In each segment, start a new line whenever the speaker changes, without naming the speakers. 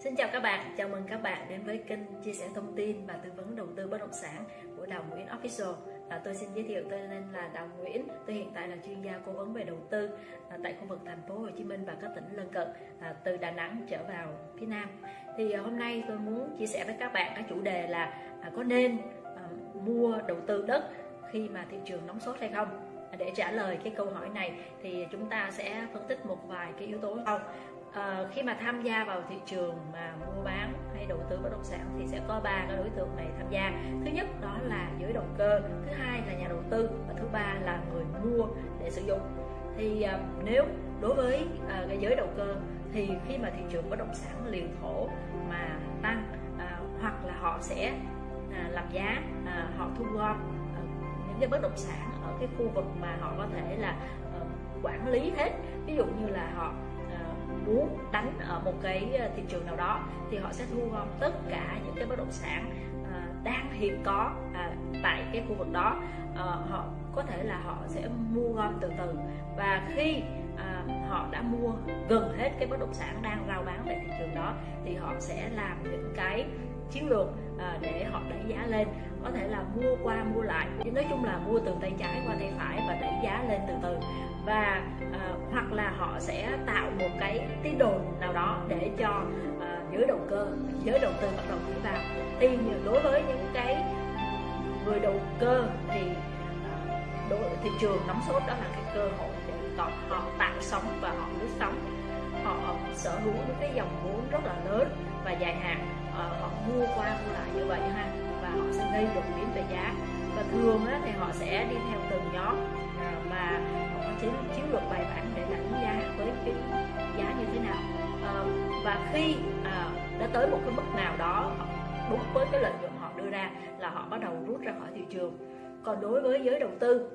Xin chào các bạn, chào mừng các bạn đến với kênh chia sẻ thông tin và tư vấn đầu tư bất động sản của Đào Nguyễn Official. À, tôi xin giới thiệu tôi tên là Đào Nguyễn, tôi hiện tại là chuyên gia cố vấn về đầu tư à, tại khu vực thành phố Hồ Chí Minh và các tỉnh lân cận à, từ Đà Nẵng trở vào phía Nam. Thì à, hôm nay tôi muốn chia sẻ với các bạn cái chủ đề là à, có nên à, mua đầu tư đất khi mà thị trường nóng sốt hay không? Để trả lời cái câu hỏi này thì chúng ta sẽ phân tích một vài cái yếu tố sau. À, khi mà tham gia vào thị trường mà mua bán hay đầu tư bất động sản thì sẽ có ba cái đối tượng này tham gia. Thứ nhất đó là giới đầu cơ thứ hai là nhà đầu tư và thứ ba là người mua để sử dụng. Thì à, nếu đối với à, cái giới đầu cơ thì khi mà thị trường bất động sản liền thổ mà tăng à, hoặc là họ sẽ à, làm giá à, họ thu gom cái bất động sản ở cái khu vực mà họ có thể là uh, quản lý hết. Ví dụ như là họ ờ, muốn đánh ở một cái ờ, thị trường nào đó thì họ sẽ thu gom tất cả những cái bất động sản uh, đang hiện có uh, tại cái khu vực đó. Uh, họ có thể là họ sẽ mua gom từ từ. Và khi à, họ đã mua gần hết cái bất động sản đang rao bán tại thị trường đó thì họ sẽ làm những cái chiến lược à, để họ đẩy giá lên có thể là mua qua mua lại. Nói chung là mua từ tay trái qua tay phải và đẩy giá lên từ từ. Và uh, hoặc là họ sẽ tạo một cái tin đồn nào đó để cho uh, giới đầu cơ giới đầu tư bắt đầu nhảy vào. Thì đối với những cái người đầu cơ thì ờ, đối, thị trường nóng sốt đó là cái cơ hội để họ tạo sóng và họ lướt sóng họ sở hữu những cái dòng vốn rất là lớn và dài hạn. Họ mua qua mua lại như vậy ha gây đột biến về giá. Và thường á, thì họ sẽ đi theo từng nhóm à, mà họ có chiến chiến lược bài bản để đánh giá với cái giá như thế nào. À, và khi à, đã tới một cái mức nào đó đúng với cái lợi nhuận họ đưa ra là họ bắt đầu rút ra khỏi thị trường. Còn đối với giới đầu tư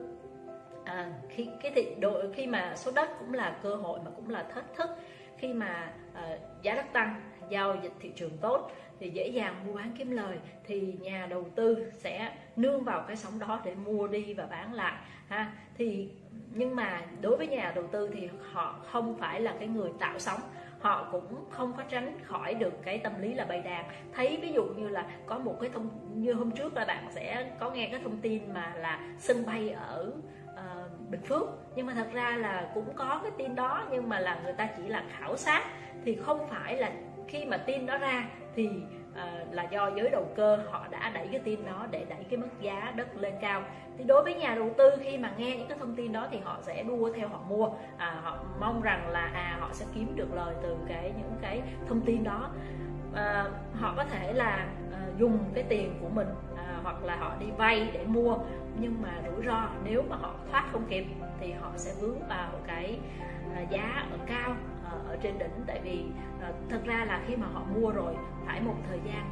à, khi cái thị độ khi mà số đất cũng là cơ hội mà cũng là thách thức khi mà uh, giá đất tăng giao dịch thị trường tốt thì dễ dàng mua bán kiếm lời thì nhà đầu tư sẽ nương vào cái sóng đó để mua đi và bán lại ha. Thì nhưng mà đối với nhà đầu tư thì họ không phải là cái người tạo sóng họ cũng không có tránh khỏi được cái tâm lý là bày đàn. Thấy ví dụ như là có một cái thông như hôm trước là bạn sẽ có nghe cái thông tin mà là sân bay ở uh, Bình Phước. Nhưng mà thật ra là cũng có cái tin đó nhưng mà là người ta chỉ là khảo sát. Thì không phải là khi mà tin đó ra thì uh, là do giới đầu cơ họ đã đẩy cái tin đó để đẩy cái mức giá đất lên cao. Thì đối với nhà đầu tư khi mà nghe những cái thông tin đó thì họ sẽ đua theo họ mua. À, họ mong rằng là à họ sẽ kiếm được lời từ cái những cái thông tin đó à, họ có thể là à, dùng cái tiền của mình à, hoặc là họ đi vay để mua. Nhưng mà rủi ro nếu mà họ thoát không kịp thì họ sẽ vướng vào cái à, giá ở cao ở trên đỉnh. Tại vì uh, thật ra là khi mà họ mua rồi phải một thời gian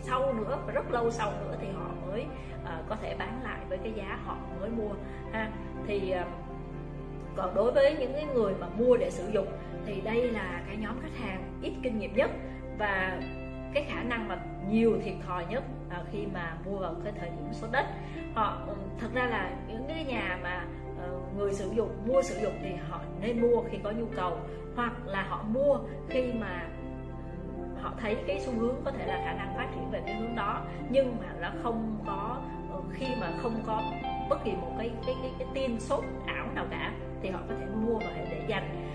sau nữa và rất lâu sau nữa thì họ mới uh, có thể bán lại với cái giá họ mới mua ha. Thì uh, còn đối với những cái người mà mua để sử dụng thì đây là cái nhóm khách hàng ít kinh nghiệm nhất và cái khả năng mà nhiều thiệt thòi nhất à, khi mà mua vào cái thời điểm số đất họ thật ra là những cái nhà mà uh, người sử dụng mua sử dụng thì họ nên mua khi có nhu cầu hoặc là họ mua khi mà họ thấy cái xu hướng có thể là khả năng phát triển về cái hướng đó nhưng mà nó không có ờ, khi mà không có bất kỳ một cái cái cái, cái tin sốt ảo nào cả thì họ có thể mua và để dành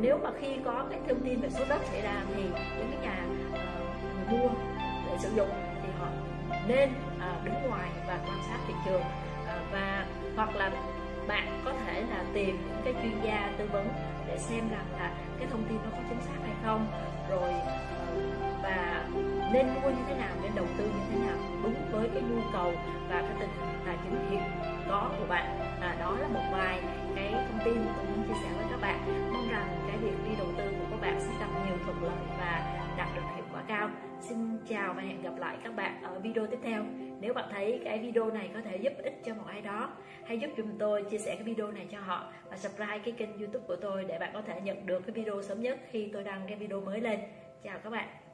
nếu mà khi có cái thông tin về số đất xảy ra thì những cái nhà uh, mua để sử dụng thì họ nên uh, đứng ngoài và quan sát thị trường. Uh, và hoặc là bạn có thể là tìm những cái chuyên gia tư vấn để xem rằng là cái thông tin nó có chính xác hay không. Rồi và nên mua như thế nào nên đầu tư như thế nào đúng với cái nhu cầu và cái tình hình tài chính hiện có của bạn. À, đó là một vài cái thông tin tôi muốn chia sẻ với các bạn. Mong rằng cái việc đi đầu tư của các bạn sẽ gặp nhiều thuận lợi và đạt được hiệu quả cao. Xin chào và hẹn gặp lại các bạn ở video tiếp theo. Nếu bạn thấy cái video này có thể giúp ích cho một ai đó, hãy giúp chúng tôi chia sẻ cái video này cho họ và subscribe cái kênh youtube của tôi để bạn có thể nhận được cái video sớm nhất khi tôi đăng cái video mới lên. Chào các bạn.